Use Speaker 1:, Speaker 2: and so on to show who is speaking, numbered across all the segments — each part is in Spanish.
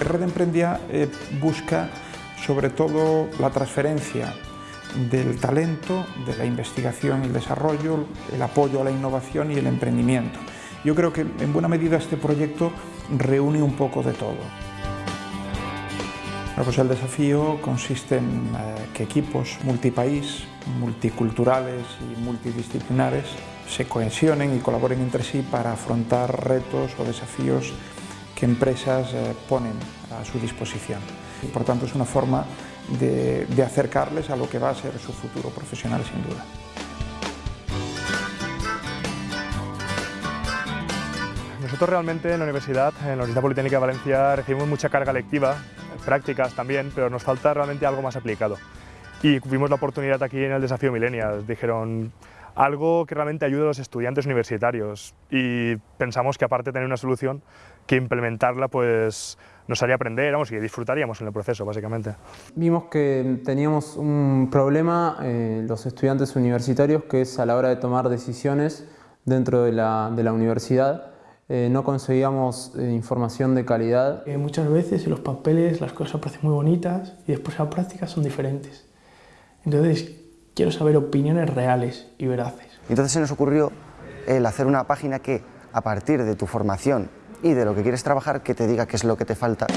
Speaker 1: Red Emprendia eh, busca sobre todo la transferencia del talento, de la investigación y el desarrollo, el apoyo a la innovación y el emprendimiento. Yo creo que en buena medida este proyecto reúne un poco de todo. Pues el desafío consiste en eh, que equipos multipaís, multiculturales y multidisciplinares se cohesionen y colaboren entre sí para afrontar retos o desafíos que empresas eh, ponen a su disposición. Por tanto es una forma de, acercarles a lo que va a ser su futuro profesional sin duda.
Speaker 2: Nosotros realmente en la universidad, en la Universidad Politécnica de Valencia, recibimos mucha carga lectiva, prácticas también, pero nos falta realmente algo más aplicado. Y vimos la oportunidad aquí en el Desafío Millennials. Dijeron, algo que realmente ayude a los estudiantes universitarios y pensamos que aparte de tener una solución, que implementarla pues nos haría aprender vamos, y disfrutaríamos en el proceso básicamente.
Speaker 3: Vimos que teníamos un problema eh, los estudiantes universitarios que es a la hora de tomar decisiones dentro de la, de la universidad eh, no conseguíamos eh, información de calidad.
Speaker 4: Eh, muchas veces en los papeles las cosas parecen muy bonitas y después en la práctica son diferentes. Entonces quiero saber opiniones reales y veraces.
Speaker 5: Entonces se nos ocurrió el hacer una página que a partir de tu formación y de lo que quieres trabajar que te diga qué es lo que te falta.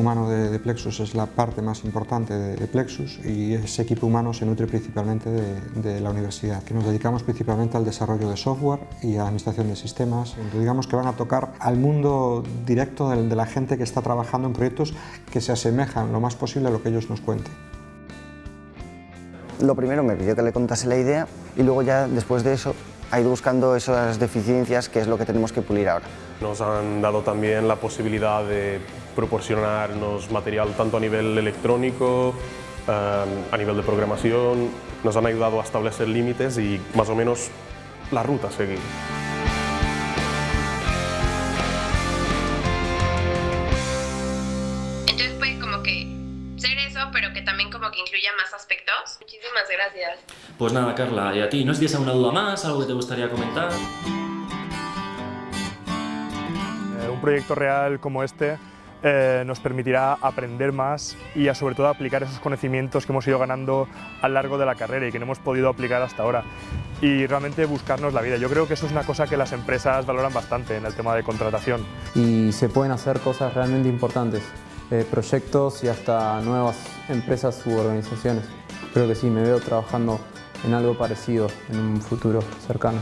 Speaker 6: Humano de, Plexus es la parte más importante de, Plexus y ese equipo humano se nutre principalmente de, la universidad, que nos dedicamos principalmente al desarrollo de software y a la administración de sistemas. digamos que van a tocar al mundo directo de, la gente que está trabajando en proyectos que se asemejan lo más posible a lo que ellos nos cuenten.
Speaker 5: Lo primero me pidió que le contase la idea y luego ya después de eso ha ido buscando esas deficiencias que es lo que tenemos que pulir ahora.
Speaker 7: Nos han dado también la posibilidad de proporcionarnos material tanto a nivel electrónico, eh, a nivel de programación, nos han ayudado a establecer límites y más o menos la ruta a seguir.
Speaker 8: Entonces puede como que ser eso, pero que también como que incluya más aspectos. Muchísimas gracias.
Speaker 9: Pues nada, Carla, y a ti, ¿no tienes alguna duda más, algo que te gustaría comentar?
Speaker 2: Eh, un proyecto real como este eh, nos permitirá aprender más y a, sobre todo aplicar esos conocimientos que hemos ido ganando a lo largo de la carrera y que no hemos podido aplicar hasta ahora y realmente buscarnos la vida. Yo creo que eso es una cosa que las empresas valoran bastante en el tema de contratación.
Speaker 3: Y se pueden hacer cosas realmente importantes, eh, proyectos y hasta nuevas empresas u organizaciones. Creo que sí, me veo trabajando en algo parecido en un futuro cercano.